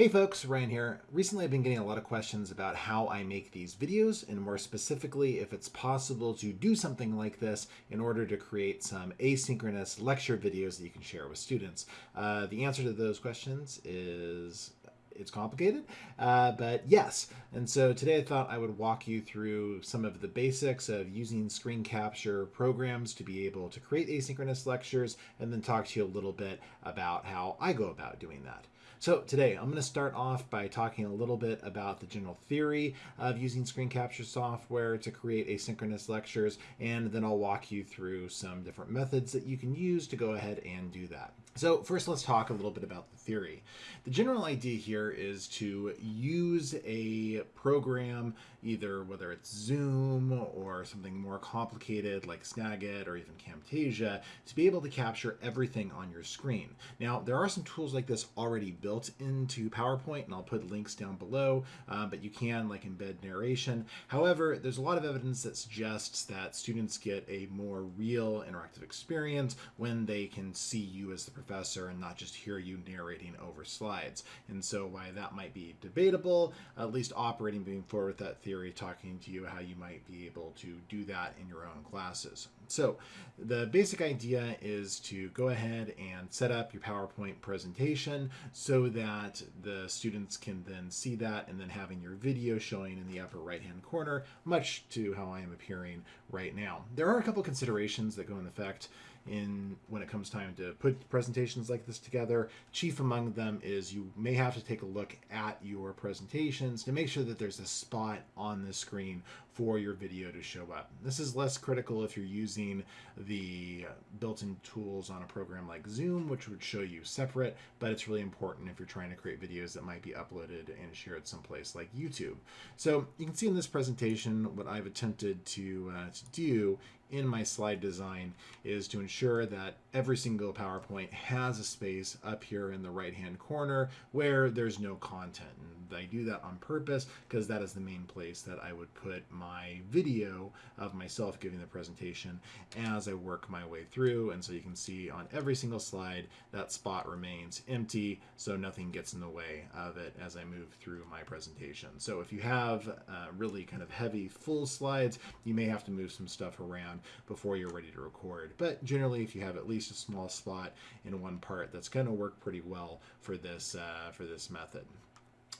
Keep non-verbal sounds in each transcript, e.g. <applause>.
Hey folks, Ryan here. Recently I've been getting a lot of questions about how I make these videos and more specifically if it's possible to do something like this in order to create some asynchronous lecture videos that you can share with students. Uh, the answer to those questions is it's complicated, uh, but yes. And so today I thought I would walk you through some of the basics of using screen capture programs to be able to create asynchronous lectures and then talk to you a little bit about how I go about doing that. So today I'm going to start off by talking a little bit about the general theory of using screen capture software to create asynchronous lectures, and then I'll walk you through some different methods that you can use to go ahead and do that. So first let's talk a little bit about the theory. The general idea here is to use a program, either whether it's Zoom or something more complicated like Snagit or even Camtasia, to be able to capture everything on your screen. Now there are some tools like this already built into PowerPoint and I'll put links down below, uh, but you can like embed narration. However, there's a lot of evidence that suggests that students get a more real interactive experience when they can see you as the professor and not just hear you narrating over slides. And so why that might be debatable, at least operating moving forward with that theory, talking to you how you might be able to do that in your own classes. So the basic idea is to go ahead and set up your PowerPoint presentation so that the students can then see that and then having your video showing in the upper right hand corner, much to how I am appearing right now. There are a couple considerations that go in effect in when it comes time to put presentations like this together. Chief among them is you may have to take a look at your presentations to make sure that there's a spot on the screen for your video to show up. This is less critical if you're using the built-in tools on a program like Zoom, which would show you separate, but it's really important if you're trying to create videos that might be uploaded and shared someplace like YouTube. So you can see in this presentation what I've attempted to, uh, to do in my slide design is to ensure that every single PowerPoint has a space up here in the right hand corner where there's no content. And I do that on purpose because that is the main place that I would put my video of myself giving the presentation as I work my way through. And so you can see on every single slide that spot remains empty so nothing gets in the way of it as I move through my presentation. So if you have uh, really kind of heavy full slides, you may have to move some stuff around before you're ready to record. But generally, if you have at least a small spot in one part, that's going to work pretty well for this uh, for this method.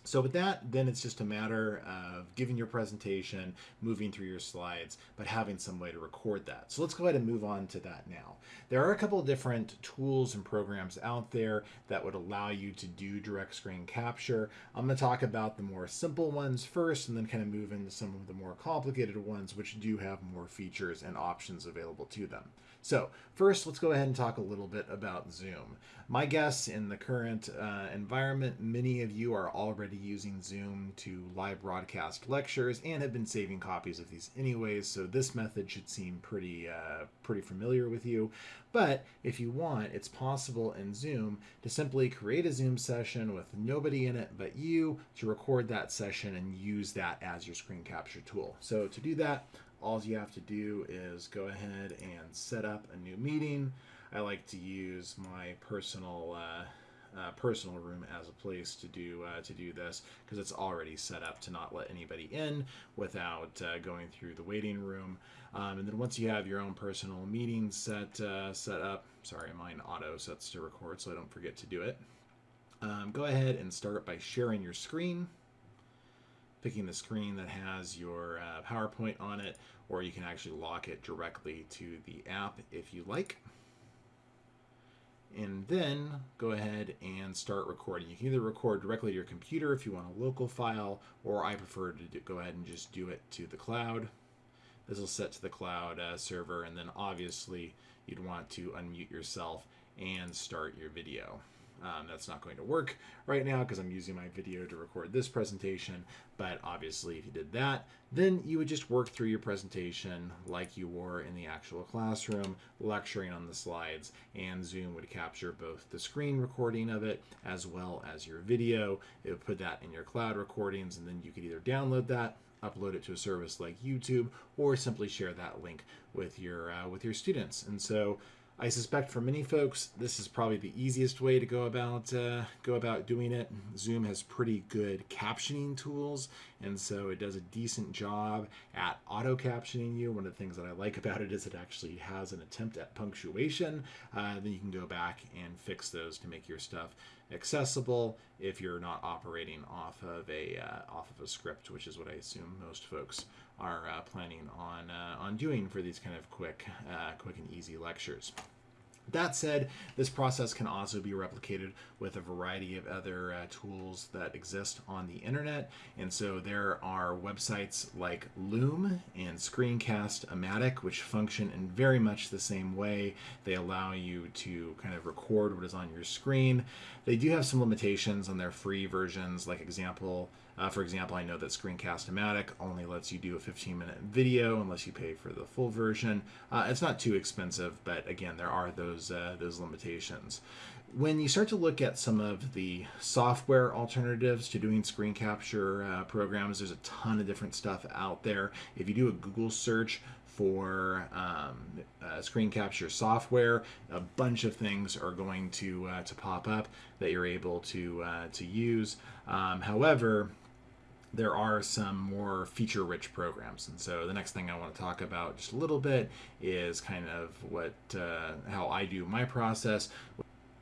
So with that, then it's just a matter of giving your presentation, moving through your slides, but having some way to record that. So let's go ahead and move on to that now. There are a couple of different tools and programs out there that would allow you to do direct screen capture. I'm going to talk about the more simple ones first and then kind of move into some of the more complicated ones which do have more features and options available to them. So first, let's go ahead and talk a little bit about Zoom. My guess in the current uh, environment, many of you are already using Zoom to live broadcast lectures and have been saving copies of these anyways, so this method should seem pretty, uh, pretty familiar with you. But if you want, it's possible in Zoom to simply create a Zoom session with nobody in it but you to record that session and use that as your screen capture tool. So to do that, all you have to do is go ahead and set up a new meeting. I like to use my personal uh, uh, personal room as a place to do uh, to do this because it's already set up to not let anybody in without uh, going through the waiting room. Um, and then once you have your own personal meeting set uh, set up, sorry, mine auto sets to record, so I don't forget to do it. Um, go ahead and start by sharing your screen picking the screen that has your uh, PowerPoint on it, or you can actually lock it directly to the app if you like. And then go ahead and start recording. You can either record directly to your computer if you want a local file, or I prefer to do, go ahead and just do it to the cloud. This will set to the cloud uh, server, and then obviously you'd want to unmute yourself and start your video. Um, that's not going to work right now because I'm using my video to record this presentation, but obviously if you did that, then you would just work through your presentation like you were in the actual classroom, lecturing on the slides, and Zoom would capture both the screen recording of it as well as your video. It would put that in your cloud recordings, and then you could either download that upload it to a service like YouTube or simply share that link with your uh, with your students. And so I suspect for many folks, this is probably the easiest way to go about uh, go about doing it. Zoom has pretty good captioning tools, and so it does a decent job at auto captioning you. One of the things that I like about it is it actually has an attempt at punctuation. Uh, then you can go back and fix those to make your stuff accessible if you're not operating off of a uh, off of a script, which is what I assume most folks are uh, planning on uh, on doing for these kind of quick uh, quick and easy lectures. That said, this process can also be replicated with a variety of other uh, tools that exist on the internet. And so there are websites like Loom and Screencast-O-Matic, which function in very much the same way. They allow you to kind of record what is on your screen. They do have some limitations on their free versions, like example, uh, for example, I know that Screencast-O-Matic only lets you do a 15 minute video unless you pay for the full version. Uh, it's not too expensive, but again, there are those, uh, those limitations. When you start to look at some of the software alternatives to doing screen capture uh, programs, there's a ton of different stuff out there. If you do a Google search for um, uh, screen capture software, a bunch of things are going to uh, to pop up that you're able to uh, to use. Um, however, there are some more feature rich programs. And so the next thing I want to talk about just a little bit is kind of what uh, how I do my process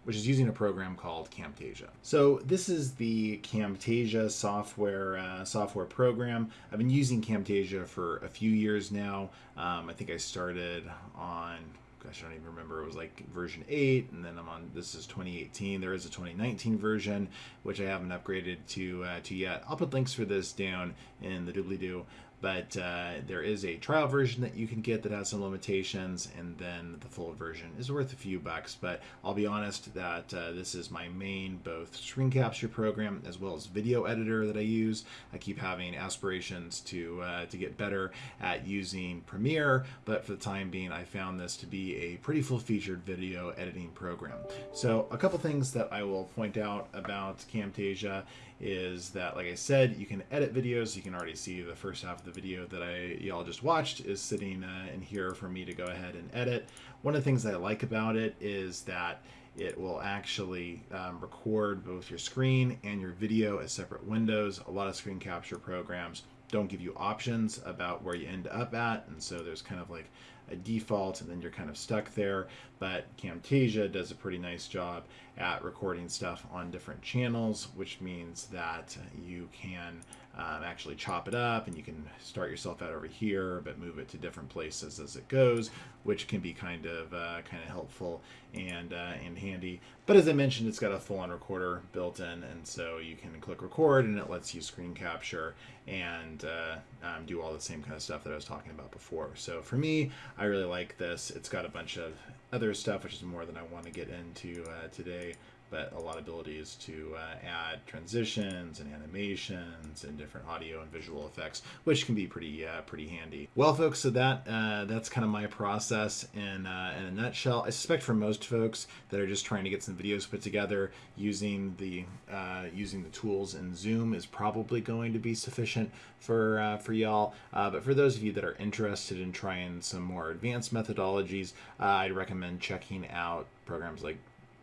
which is using a program called Camtasia. So this is the Camtasia software uh, software program. I've been using Camtasia for a few years now. Um, I think I started on gosh, I don't even remember. It was like version 8, and then I'm on, this is 2018. There is a 2019 version, which I haven't upgraded to, uh, to yet. I'll put links for this down in the doobly-doo but uh, there is a trial version that you can get that has some limitations and then the full version is worth a few bucks. But i'll be honest that uh, this is my main both screen capture program as well as video editor that i use. I keep having aspirations to uh, to get better at using premiere but for the time being i found this to be a pretty full featured video editing program. So a couple things that i will point out about camtasia is that, like I said, you can edit videos. You can already see the first half of the video that I y'all just watched is sitting uh, in here for me to go ahead and edit. One of the things that I like about it is that it will actually um, record both your screen and your video as separate windows. A lot of screen capture programs don't give you options about where you end up at, and so there's kind of like a default and then you're kind of stuck there. But Camtasia does a pretty nice job at recording stuff on different channels, which means that you can um, actually chop it up and you can start yourself out over here, but move it to different places as it goes, which can be kind of uh, kind of helpful and uh, and handy. But as I mentioned, it's got a full-on recorder built in, and so you can click record and it lets you screen capture and uh, um, do all the same kind of stuff that I was talking about before. So for me, I really like this. It's got a bunch of other stuff, which is more than I want to get into uh, today but a lot of abilities to uh, add transitions and animations and different audio and visual effects, which can be pretty uh, pretty handy. Well, folks, so that uh, that's kind of my process in uh, in a nutshell. I suspect for most folks that are just trying to get some videos put together, using the uh, using the tools in Zoom is probably going to be sufficient for for y'all. but for those of you that are interested in trying some more advanced methodologies, I'd recommend checking out programs like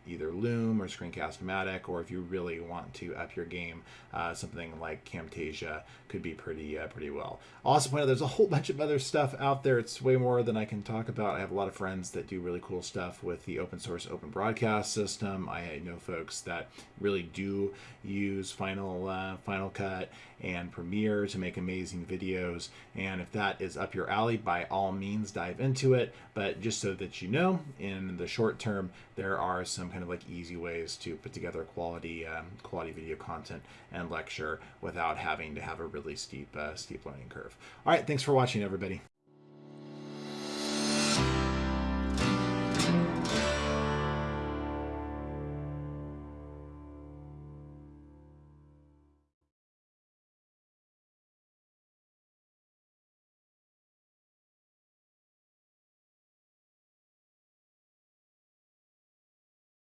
either Loom or Screencast-O-Matic, or if you really want to up your game, uh, something like Camtasia could be pretty uh, pretty well. Also point out there's a whole <laughs> bunch of other stuff out there. It's way more than I can talk about. I have a lot of friends that do really cool stuff with the open source open broadcast system. I know folks that really do use Final uh, Final Cut and Premiere to make amazing videos. And if that is up your alley, by all means dive into it. But just so that you know, in the short term, there are some kind of like easy ways to put together quality um, quality video content and lecture without having to have a really steep uh, steep learning curve. All right, thanks for watching, everybody.